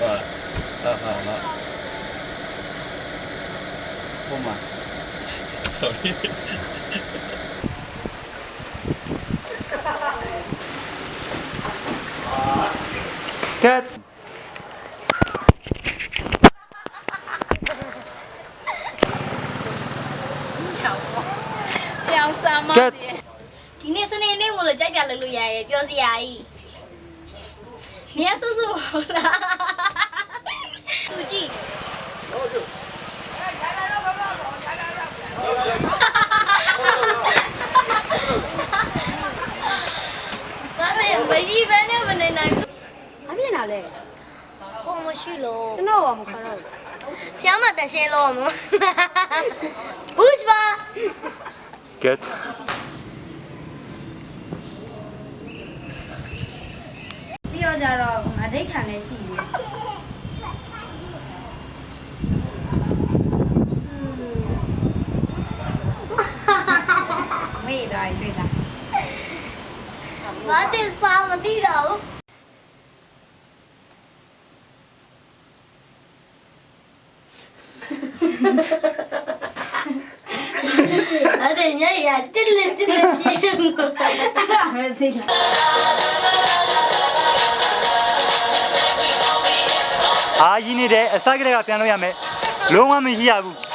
ဟာဟာဟာဟာဟိုမှာ sorry Cut ပြောင်းစားမ Get တယ်ဒီနေ့စနေနေ့မလို့ကြိုက်တာလုပ်လို့ရရဲ့ပြောစရာကြီးနေရဆူဆူဟုတ်လား သူကြည့်ဘာလဲမကြီးပဲနဲ့မနေနိုင်ဘူးအပြင်လာလဲဟိုမရှိလို့ကျွန်တော်ကမခါတော့ဘူးဖျားမတန်ရှင်းလို့မဘူးစပါ Get ပြီးတော့ကြတော့ငါဒိတ်ထန်လည်းရှိတယ် မေ့သွားပြီတွေ့လား ငါတင်စားမသိတော့ဘူးအဲ့ဒါညရတစ်လက်တစ်လက်ပြင်းမဲသိလားအာကြီးနေတယ်အစကတည်းကပြန်လို့ရမယ်လုံးဝမရှိရဘူး